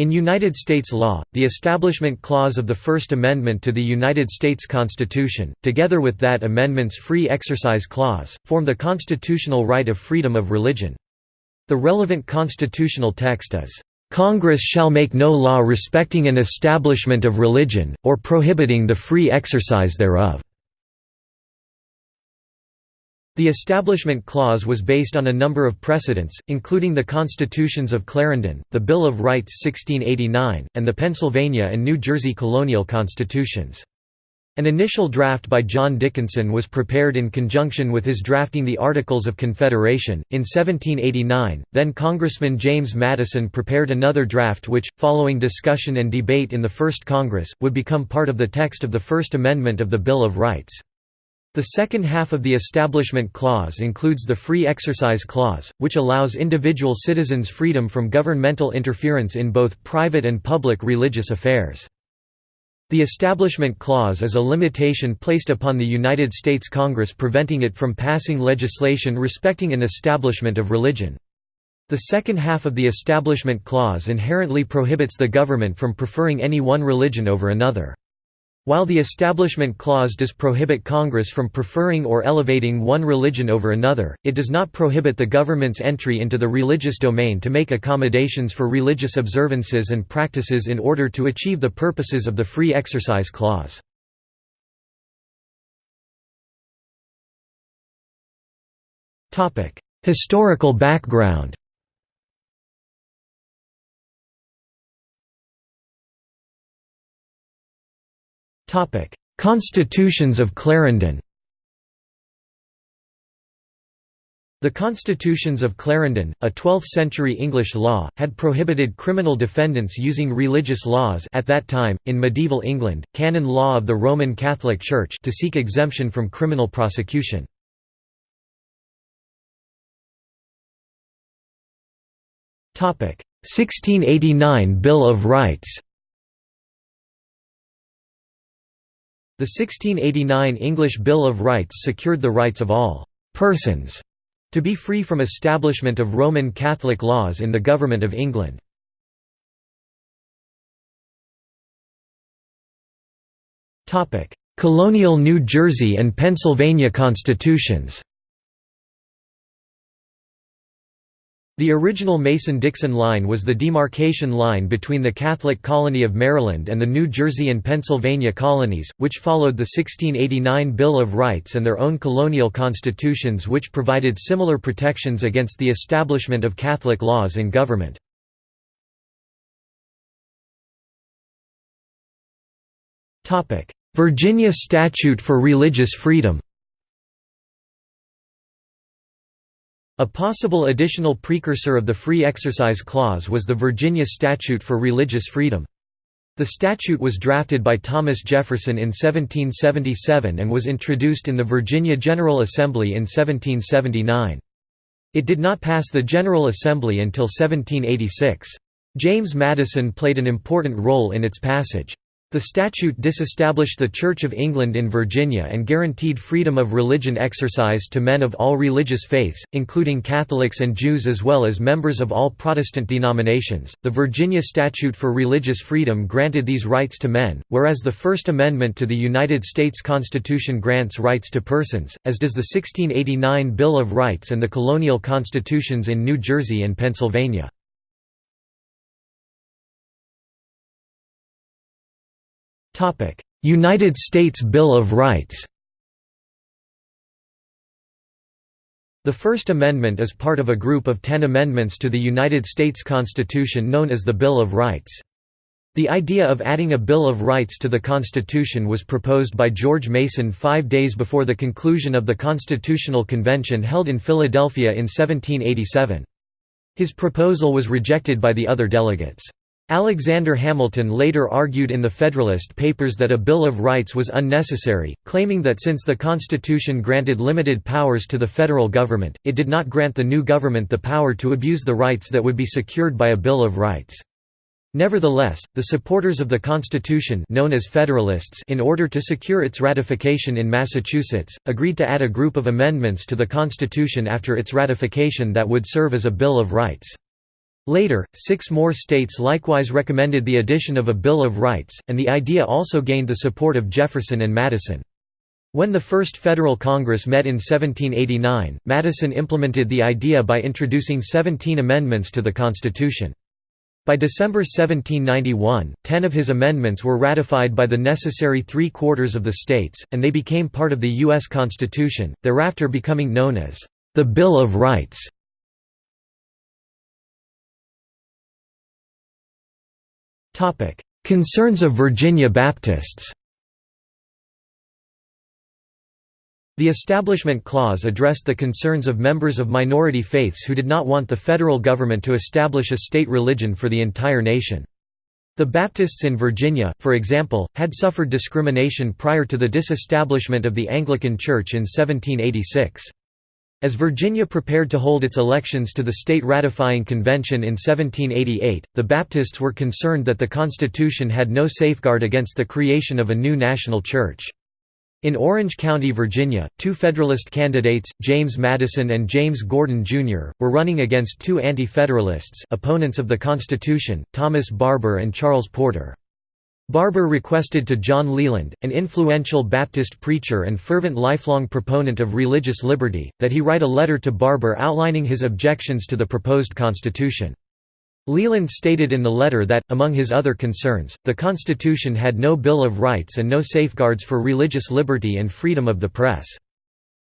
In United States law, the Establishment Clause of the First Amendment to the United States Constitution, together with that amendment's Free Exercise Clause, form the constitutional right of freedom of religion. The relevant constitutional text is, "...Congress shall make no law respecting an establishment of religion, or prohibiting the free exercise thereof." The Establishment Clause was based on a number of precedents, including the Constitutions of Clarendon, the Bill of Rights 1689, and the Pennsylvania and New Jersey colonial constitutions. An initial draft by John Dickinson was prepared in conjunction with his drafting the Articles of Confederation. In 1789, then Congressman James Madison prepared another draft which, following discussion and debate in the First Congress, would become part of the text of the First Amendment of the Bill of Rights. The second half of the Establishment Clause includes the Free Exercise Clause, which allows individual citizens freedom from governmental interference in both private and public religious affairs. The Establishment Clause is a limitation placed upon the United States Congress preventing it from passing legislation respecting an establishment of religion. The second half of the Establishment Clause inherently prohibits the government from preferring any one religion over another. While the Establishment Clause does prohibit Congress from preferring or elevating one religion over another, it does not prohibit the government's entry into the religious domain to make accommodations for religious observances and practices in order to achieve the purposes of the Free Exercise Clause. Historical background Constitutions of Clarendon The Constitutions of Clarendon, a 12th-century English law, had prohibited criminal defendants using religious laws at that time, in medieval England, canon law of the Roman Catholic Church to seek exemption from criminal prosecution. Topic: 1689 Bill of Rights. The 1689 English Bill of Rights secured the rights of all «persons» to be free from establishment of Roman Catholic laws in the Government of England. Colonial New Jersey and Pennsylvania constitutions The original Mason-Dixon line was the demarcation line between the Catholic colony of Maryland and the New Jersey and Pennsylvania colonies, which followed the 1689 Bill of Rights and their own colonial constitutions which provided similar protections against the establishment of Catholic laws in government. Virginia Statute for Religious Freedom A possible additional precursor of the Free Exercise Clause was the Virginia Statute for Religious Freedom. The statute was drafted by Thomas Jefferson in 1777 and was introduced in the Virginia General Assembly in 1779. It did not pass the General Assembly until 1786. James Madison played an important role in its passage. The statute disestablished the Church of England in Virginia and guaranteed freedom of religion exercise to men of all religious faiths, including Catholics and Jews as well as members of all Protestant denominations. The Virginia Statute for Religious Freedom granted these rights to men, whereas the First Amendment to the United States Constitution grants rights to persons, as does the 1689 Bill of Rights and the colonial constitutions in New Jersey and Pennsylvania. United States Bill of Rights The First Amendment is part of a group of ten amendments to the United States Constitution known as the Bill of Rights. The idea of adding a Bill of Rights to the Constitution was proposed by George Mason five days before the conclusion of the Constitutional Convention held in Philadelphia in 1787. His proposal was rejected by the other delegates. Alexander Hamilton later argued in the Federalist Papers that a Bill of Rights was unnecessary, claiming that since the Constitution granted limited powers to the federal government, it did not grant the new government the power to abuse the rights that would be secured by a Bill of Rights. Nevertheless, the supporters of the Constitution known as Federalists in order to secure its ratification in Massachusetts, agreed to add a group of amendments to the Constitution after its ratification that would serve as a Bill of Rights. Later, six more states likewise recommended the addition of a Bill of Rights, and the idea also gained the support of Jefferson and Madison. When the First Federal Congress met in 1789, Madison implemented the idea by introducing 17 amendments to the Constitution. By December 1791, ten of his amendments were ratified by the necessary three-quarters of the states, and they became part of the U.S. Constitution, thereafter becoming known as the Bill of Rights. Concerns of Virginia Baptists The Establishment Clause addressed the concerns of members of minority faiths who did not want the federal government to establish a state religion for the entire nation. The Baptists in Virginia, for example, had suffered discrimination prior to the disestablishment of the Anglican Church in 1786. As Virginia prepared to hold its elections to the state ratifying convention in 1788, the Baptists were concerned that the Constitution had no safeguard against the creation of a new national church. In Orange County, Virginia, two Federalist candidates, James Madison and James Gordon, Jr., were running against two Anti-Federalists opponents of the Constitution, Thomas Barbour and Charles Porter. Barbour requested to John Leland, an influential Baptist preacher and fervent lifelong proponent of religious liberty, that he write a letter to Barbour outlining his objections to the proposed Constitution. Leland stated in the letter that, among his other concerns, the Constitution had no Bill of Rights and no safeguards for religious liberty and freedom of the press.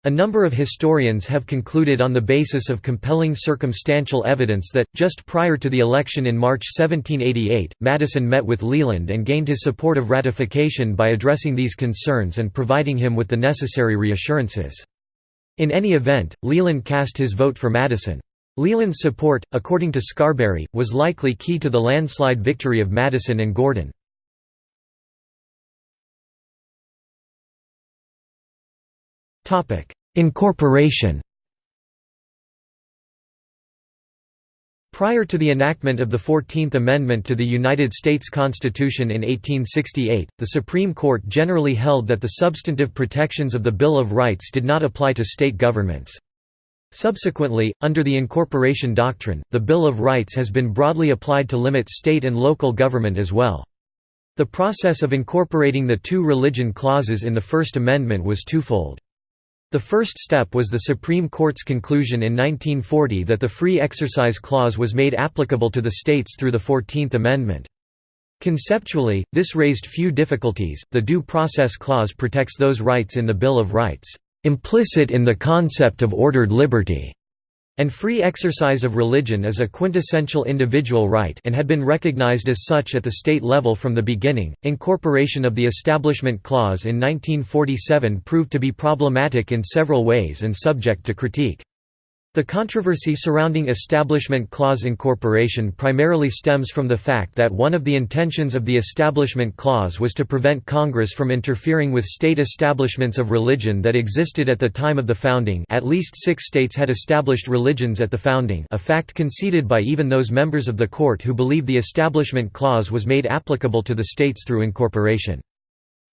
A number of historians have concluded on the basis of compelling circumstantial evidence that, just prior to the election in March 1788, Madison met with Leland and gained his support of ratification by addressing these concerns and providing him with the necessary reassurances. In any event, Leland cast his vote for Madison. Leland's support, according to Scarberry, was likely key to the landslide victory of Madison and Gordon. Incorporation Prior to the enactment of the Fourteenth Amendment to the United States Constitution in 1868, the Supreme Court generally held that the substantive protections of the Bill of Rights did not apply to state governments. Subsequently, under the incorporation doctrine, the Bill of Rights has been broadly applied to limit state and local government as well. The process of incorporating the two religion clauses in the First Amendment was twofold. The first step was the Supreme Court's conclusion in 1940 that the Free Exercise Clause was made applicable to the states through the Fourteenth Amendment. Conceptually, this raised few difficulties, the Due Process Clause protects those rights in the Bill of Rights implicit in the concept of ordered liberty, and free exercise of religion is a quintessential individual right and had been recognized as such at the state level from the beginning. Incorporation of the Establishment Clause in 1947 proved to be problematic in several ways and subject to critique. The controversy surrounding Establishment Clause incorporation primarily stems from the fact that one of the intentions of the Establishment Clause was to prevent Congress from interfering with state establishments of religion that existed at the time of the founding at least six states had established religions at the founding a fact conceded by even those members of the court who believed the Establishment Clause was made applicable to the states through incorporation.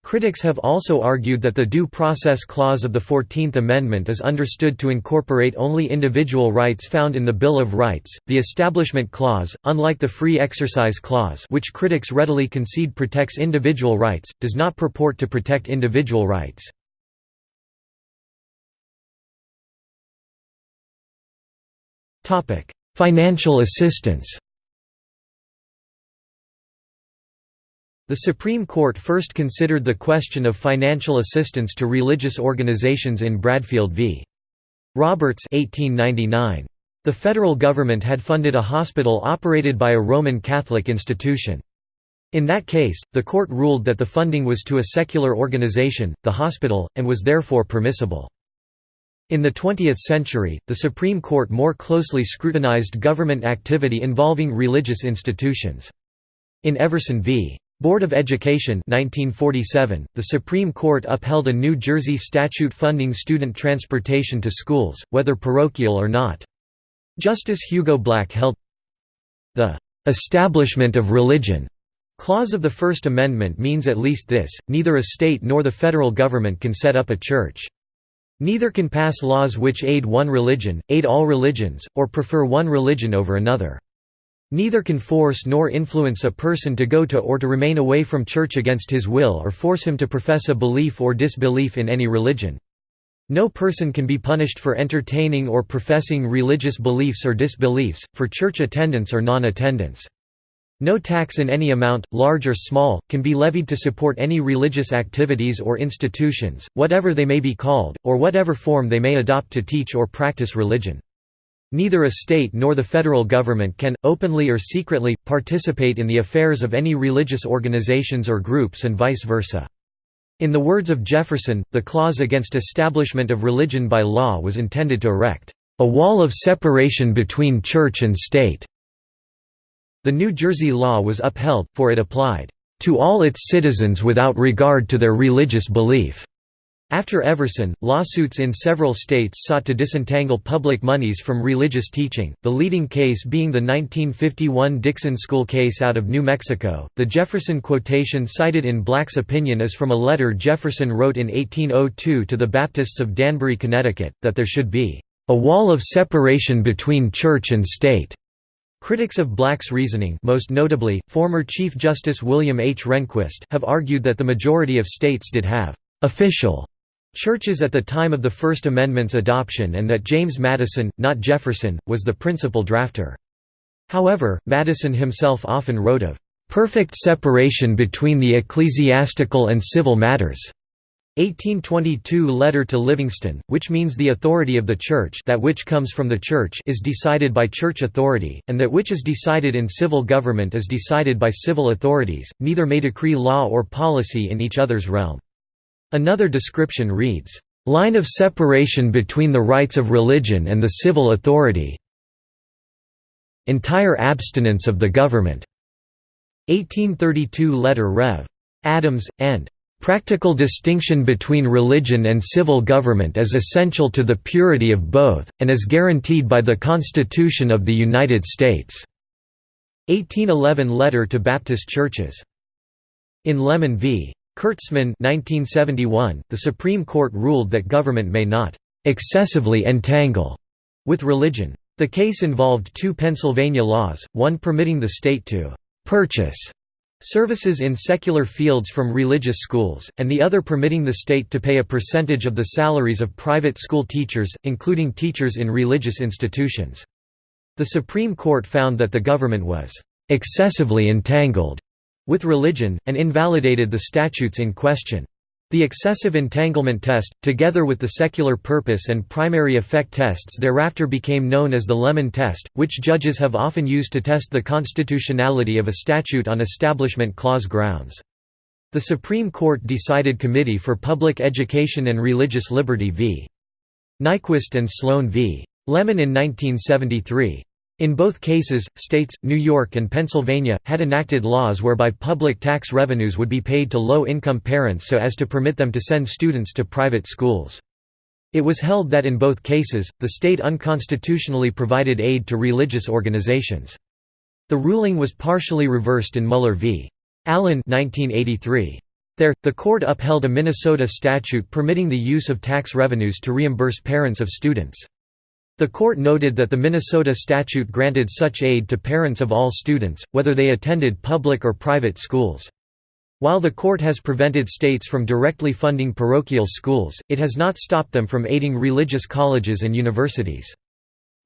Critics have also argued that the Due Process Clause of the Fourteenth Amendment is understood to incorporate only individual rights found in the Bill of Rights. The Establishment Clause, unlike the Free Exercise Clause, which critics readily concede protects individual rights, does not purport to protect individual rights. Topic: Financial assistance. The Supreme Court first considered the question of financial assistance to religious organizations in Bradfield v. Roberts 1899. The federal government had funded a hospital operated by a Roman Catholic institution. In that case, the court ruled that the funding was to a secular organization, the hospital, and was therefore permissible. In the 20th century, the Supreme Court more closely scrutinized government activity involving religious institutions. In Everson v. Board of Education 1947, the Supreme Court upheld a New Jersey statute funding student transportation to schools, whether parochial or not. Justice Hugo Black held the "'establishment of religion' clause of the First Amendment means at least this, neither a state nor the federal government can set up a church. Neither can pass laws which aid one religion, aid all religions, or prefer one religion over another. Neither can force nor influence a person to go to or to remain away from church against his will or force him to profess a belief or disbelief in any religion. No person can be punished for entertaining or professing religious beliefs or disbeliefs, for church attendance or non-attendance. No tax in any amount, large or small, can be levied to support any religious activities or institutions, whatever they may be called, or whatever form they may adopt to teach or practice religion. Neither a state nor the federal government can, openly or secretly, participate in the affairs of any religious organizations or groups and vice versa. In the words of Jefferson, the clause against establishment of religion by law was intended to erect, "...a wall of separation between church and state." The New Jersey law was upheld, for it applied, "...to all its citizens without regard to their religious belief." After Everson, lawsuits in several states sought to disentangle public monies from religious teaching, the leading case being the 1951 Dixon School case out of New Mexico. The Jefferson quotation cited in Black's opinion is from a letter Jefferson wrote in 1802 to the Baptists of Danbury, Connecticut, that there should be a wall of separation between church and state. Critics of Black's reasoning most notably, former Chief Justice William H. Rehnquist have argued that the majority of states did have «official» churches at the time of the First Amendment's adoption and that James Madison, not Jefferson, was the principal drafter. However, Madison himself often wrote of "...perfect separation between the ecclesiastical and civil matters." 1822 letter to Livingston, which means the authority of the Church that which comes from the Church is decided by Church authority, and that which is decided in civil government is decided by civil authorities, neither may decree law or policy in each other's realm. Another description reads, "...line of separation between the rights of religion and the civil authority entire abstinence of the government." 1832 letter Rev. Adams, and "...practical distinction between religion and civil government is essential to the purity of both, and is guaranteed by the Constitution of the United States." 1811 letter to Baptist churches. In Lemon v. Kurtzman 1971, the Supreme Court ruled that government may not «excessively entangle» with religion. The case involved two Pennsylvania laws, one permitting the state to «purchase» services in secular fields from religious schools, and the other permitting the state to pay a percentage of the salaries of private school teachers, including teachers in religious institutions. The Supreme Court found that the government was «excessively entangled» with religion, and invalidated the statutes in question. The excessive entanglement test, together with the secular purpose and primary effect tests thereafter became known as the Lemon test, which judges have often used to test the constitutionality of a statute on Establishment Clause grounds. The Supreme Court decided Committee for Public Education and Religious Liberty v. Nyquist and Sloan v. Lemon in 1973. In both cases, states, New York and Pennsylvania, had enacted laws whereby public tax revenues would be paid to low-income parents so as to permit them to send students to private schools. It was held that in both cases, the state unconstitutionally provided aid to religious organizations. The ruling was partially reversed in Mueller v. Allen 1983. There, the court upheld a Minnesota statute permitting the use of tax revenues to reimburse parents of students. The court noted that the Minnesota statute granted such aid to parents of all students, whether they attended public or private schools. While the court has prevented states from directly funding parochial schools, it has not stopped them from aiding religious colleges and universities.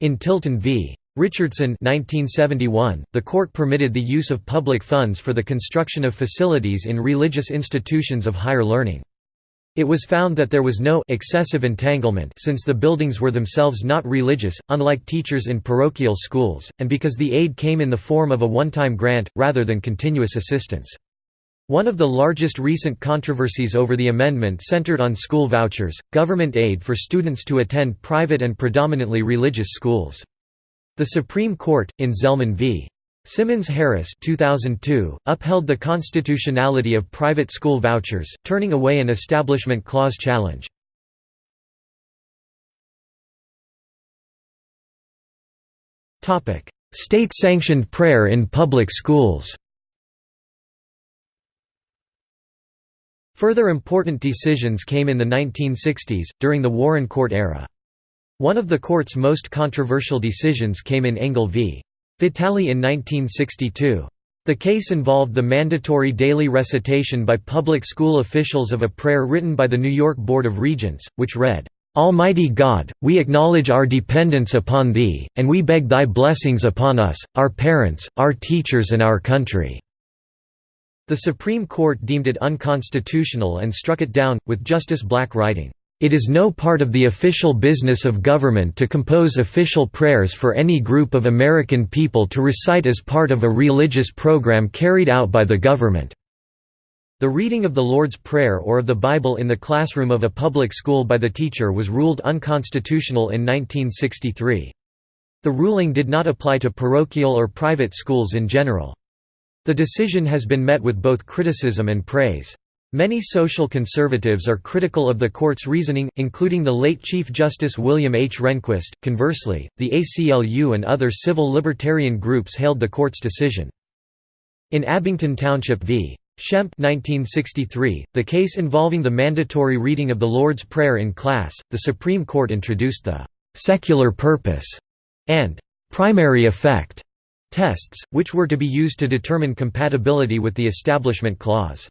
In Tilton v. Richardson 1971, the court permitted the use of public funds for the construction of facilities in religious institutions of higher learning. It was found that there was no excessive entanglement since the buildings were themselves not religious, unlike teachers in parochial schools, and because the aid came in the form of a one-time grant, rather than continuous assistance. One of the largest recent controversies over the amendment centered on school vouchers, government aid for students to attend private and predominantly religious schools. The Supreme Court, in Zelman v. Simmons-Harris 2002, upheld the constitutionality of private school vouchers, turning away an Establishment Clause challenge. State-sanctioned prayer in public schools Further important decisions came in the 1960s, during the Warren Court era. One of the court's most controversial decisions came in Engel v. Vitale in 1962. The case involved the mandatory daily recitation by public school officials of a prayer written by the New York Board of Regents, which read, Almighty God, we acknowledge our dependence upon Thee, and we beg Thy blessings upon us, our parents, our teachers and our country." The Supreme Court deemed it unconstitutional and struck it down, with Justice Black writing, "...it is no part of the official business of government to compose official prayers for any group of American people to recite as part of a religious program carried out by the government." The reading of the Lord's Prayer or of the Bible in the classroom of a public school by the teacher was ruled unconstitutional in 1963. The ruling did not apply to parochial or private schools in general. The decision has been met with both criticism and praise. Many social conservatives are critical of the court's reasoning, including the late Chief Justice William H. Rehnquist. Conversely, the ACLU and other civil libertarian groups hailed the court's decision. In Abington Township v. Schempp 1963, the case involving the mandatory reading of the Lord's Prayer in class, the Supreme Court introduced the «secular purpose» and «primary effect» tests, which were to be used to determine compatibility with the Establishment Clause.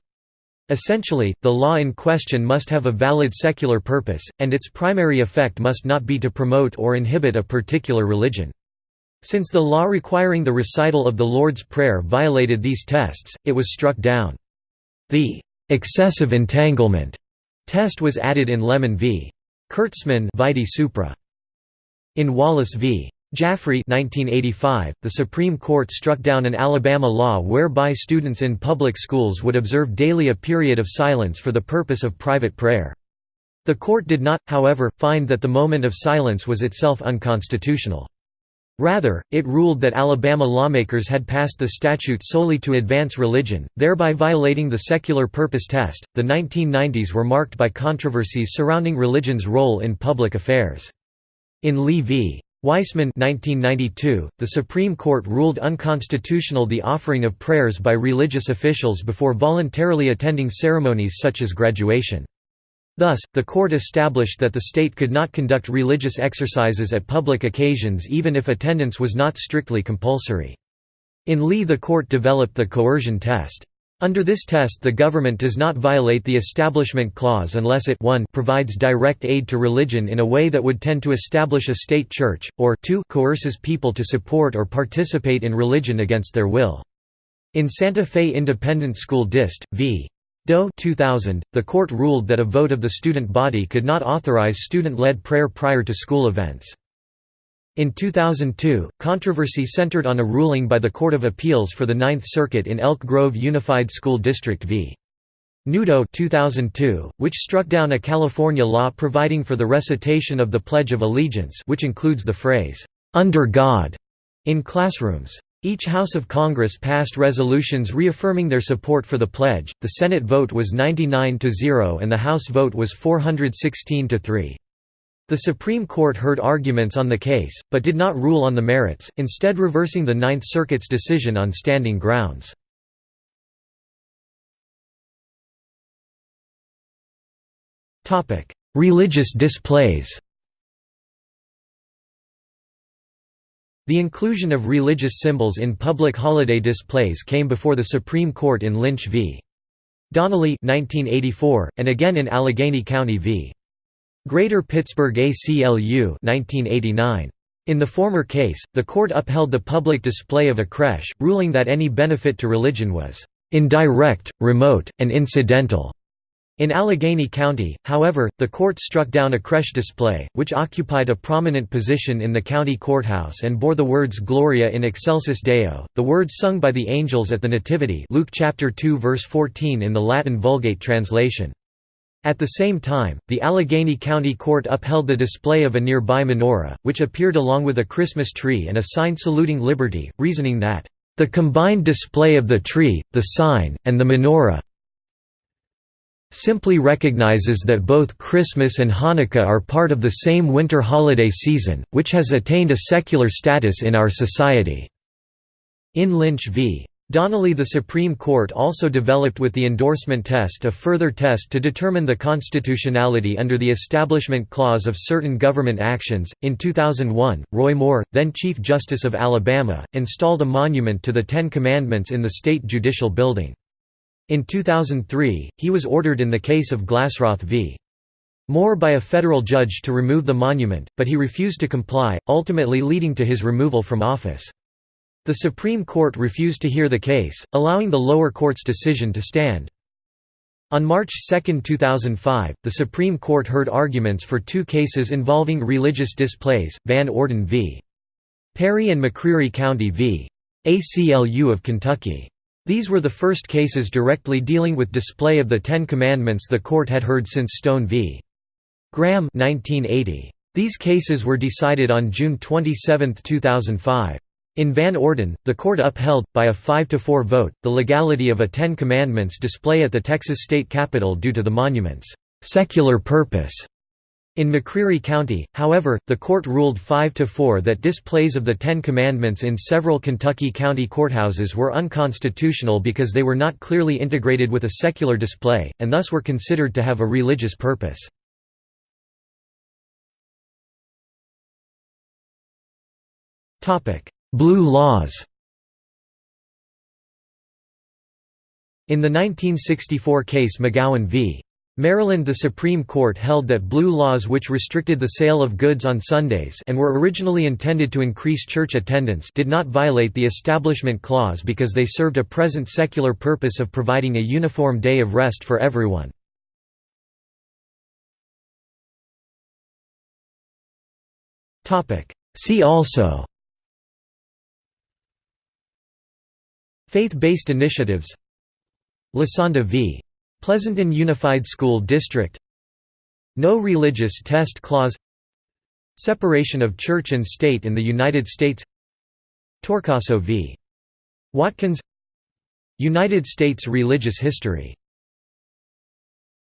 Essentially, the law in question must have a valid secular purpose, and its primary effect must not be to promote or inhibit a particular religion. Since the law requiring the recital of the Lord's Prayer violated these tests, it was struck down. The «excessive entanglement» test was added in Lemon v. Kurtzman vide supra. In Wallace v. Jaffree 1985, the Supreme Court struck down an Alabama law whereby students in public schools would observe daily a period of silence for the purpose of private prayer. The court did not, however, find that the moment of silence was itself unconstitutional. Rather, it ruled that Alabama lawmakers had passed the statute solely to advance religion, thereby violating the secular purpose test. The 1990s were marked by controversies surrounding religion's role in public affairs. In Lee v. Weisman 1992, the Supreme Court ruled unconstitutional the offering of prayers by religious officials before voluntarily attending ceremonies such as graduation. Thus, the court established that the state could not conduct religious exercises at public occasions even if attendance was not strictly compulsory. In Lee the court developed the coercion test. Under this test the government does not violate the Establishment Clause unless it 1 provides direct aid to religion in a way that would tend to establish a state church, or 2 coerces people to support or participate in religion against their will. In Santa Fe Independent School Dist. v. Doe 2000, the court ruled that a vote of the student body could not authorize student-led prayer prior to school events. In 2002, controversy centered on a ruling by the Court of Appeals for the Ninth Circuit in Elk Grove Unified School District v. Newdow 2002, which struck down a California law providing for the recitation of the Pledge of Allegiance which includes the phrase, "'Under God' in classrooms. Each House of Congress passed resolutions reaffirming their support for the pledge. The Senate vote was 99 to 0 and the House vote was 416 to 3. The Supreme Court heard arguments on the case, but did not rule on the merits, instead reversing the Ninth Circuit's decision on standing grounds. Religious displays The inclusion of religious symbols in public holiday displays came before the Supreme Court in Lynch v. Donnelly 1984, and again in Allegheny County v. Greater Pittsburgh ACLU 1989. In the former case, the court upheld the public display of a creche, ruling that any benefit to religion was indirect, remote, and incidental. In Allegheny County, however, the court struck down a creche display, which occupied a prominent position in the county courthouse and bore the words Gloria in excelsis Deo, the words sung by the angels at the Nativity Luke chapter 2 verse 14 in the Latin Vulgate translation. At the same time, the Allegheny County Court upheld the display of a nearby menorah, which appeared along with a Christmas tree and a sign saluting liberty, reasoning that, "...the combined display of the tree, the sign, and the menorah simply recognizes that both Christmas and Hanukkah are part of the same winter holiday season, which has attained a secular status in our society." In Lynch v. Donnelly The Supreme Court also developed with the endorsement test a further test to determine the constitutionality under the Establishment Clause of certain government actions. In 2001, Roy Moore, then Chief Justice of Alabama, installed a monument to the Ten Commandments in the state judicial building. In 2003, he was ordered in the case of Glassroth v. Moore by a federal judge to remove the monument, but he refused to comply, ultimately leading to his removal from office. The Supreme Court refused to hear the case, allowing the lower court's decision to stand. On March 2, 2005, the Supreme Court heard arguments for two cases involving religious displays, Van Orden v. Perry and McCreary County v. ACLU of Kentucky. These were the first cases directly dealing with display of the Ten Commandments the court had heard since Stone v. Graham 1980. These cases were decided on June 27, 2005. In Van Orden, the court upheld, by a 5–4 vote, the legality of a Ten Commandments display at the Texas state capitol due to the monument's «secular purpose». In McCreary County, however, the court ruled 5–4 that displays of the Ten Commandments in several Kentucky county courthouses were unconstitutional because they were not clearly integrated with a secular display, and thus were considered to have a religious purpose. Blue laws In the 1964 case McGowan v. Maryland the Supreme Court held that blue laws which restricted the sale of goods on Sundays and were originally intended to increase church attendance did not violate the Establishment Clause because they served a present secular purpose of providing a uniform day of rest for everyone. See also Faith-based initiatives. Lassonde v. Pleasanton Unified School District. No religious test clause. Separation of church and state in the United States. Torcaso v. Watkins. United States religious history